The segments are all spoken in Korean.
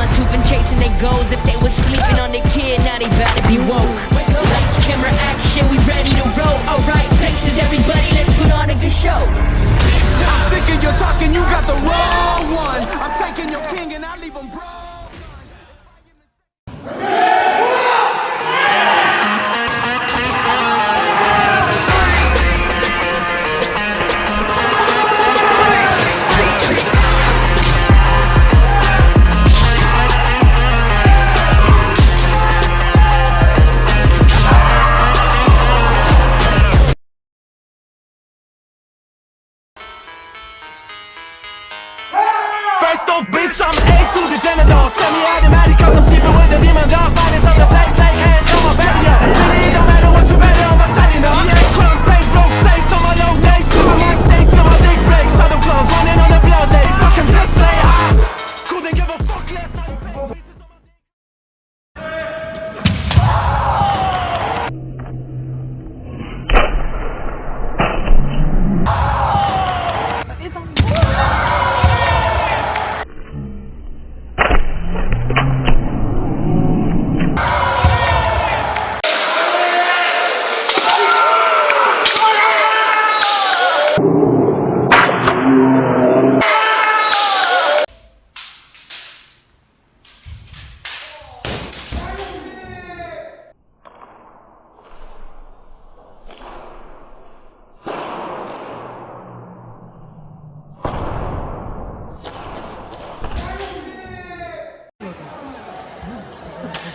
ones who've been chasing their goals. If they was sleeping on their kid, now they to be woke. Lights, camera, action, we ready to roll. Alright, places, everybody, let's put on a good show. I'm sick of your talking, you got the wrong one. I'm taking your king and I leave him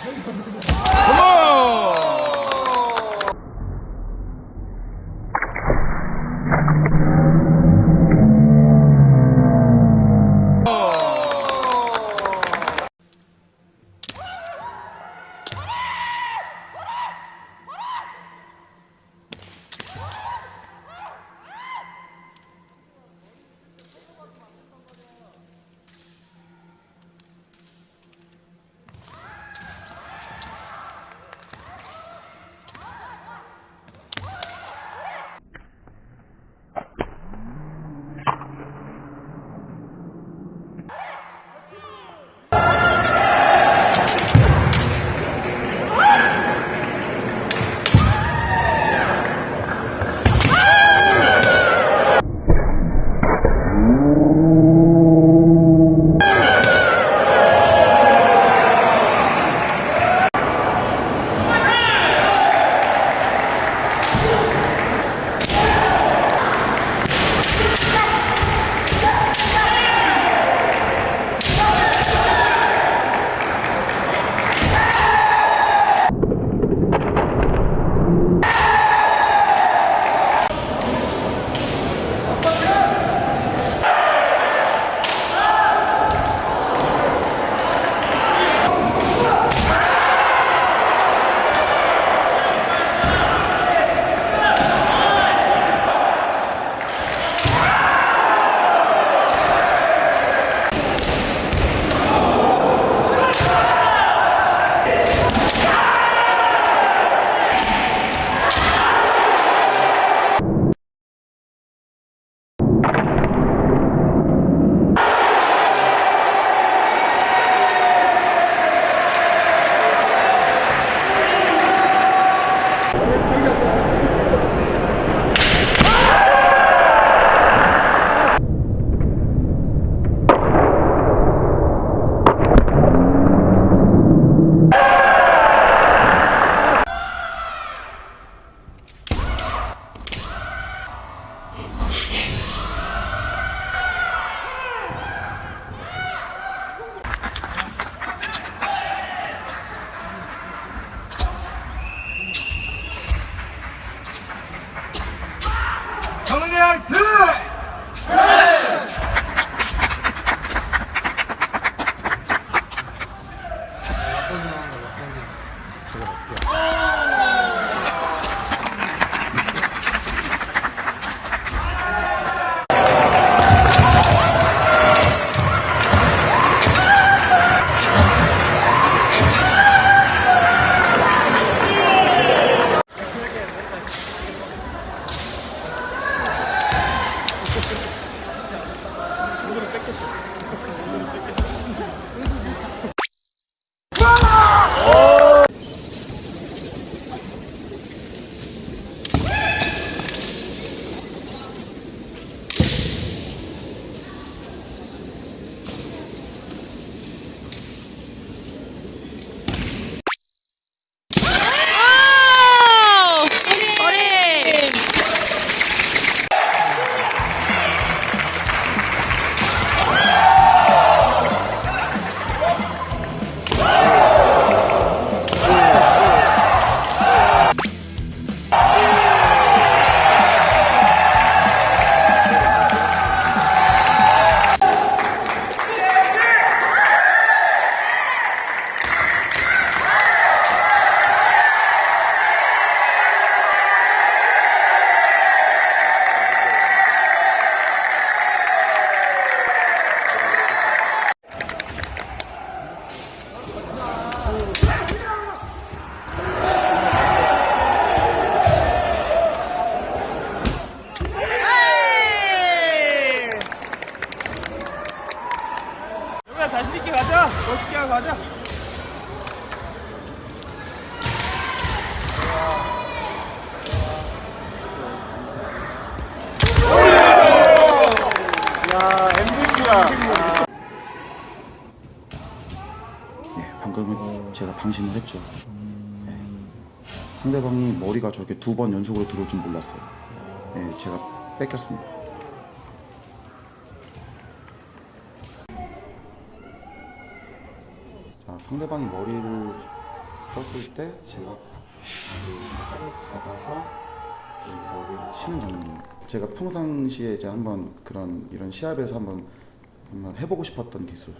Vamos! lá! 야, MVP야. 예, 방금은 제가 방심을 했죠. 예. 상대방이 머리가 저렇게 두 번 연속으로 들어올 줄 몰랐어요. 예, 제가 뺏겼습니다. 상대방이 머리를 떴을 때 제가 받아서 그 머리를 치는 장면. 제가 평상시에 이제 한번 그런 이런 시합에서 한번 한번 해보고 싶었던 기술.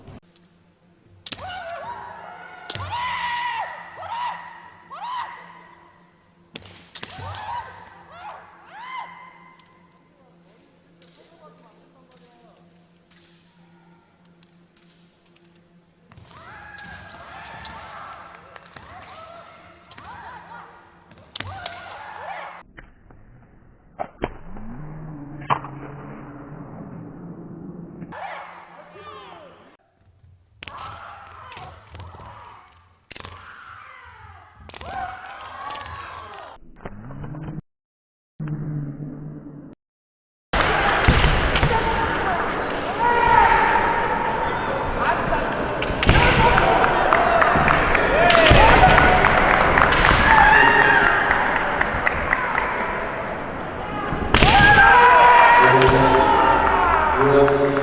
Dios.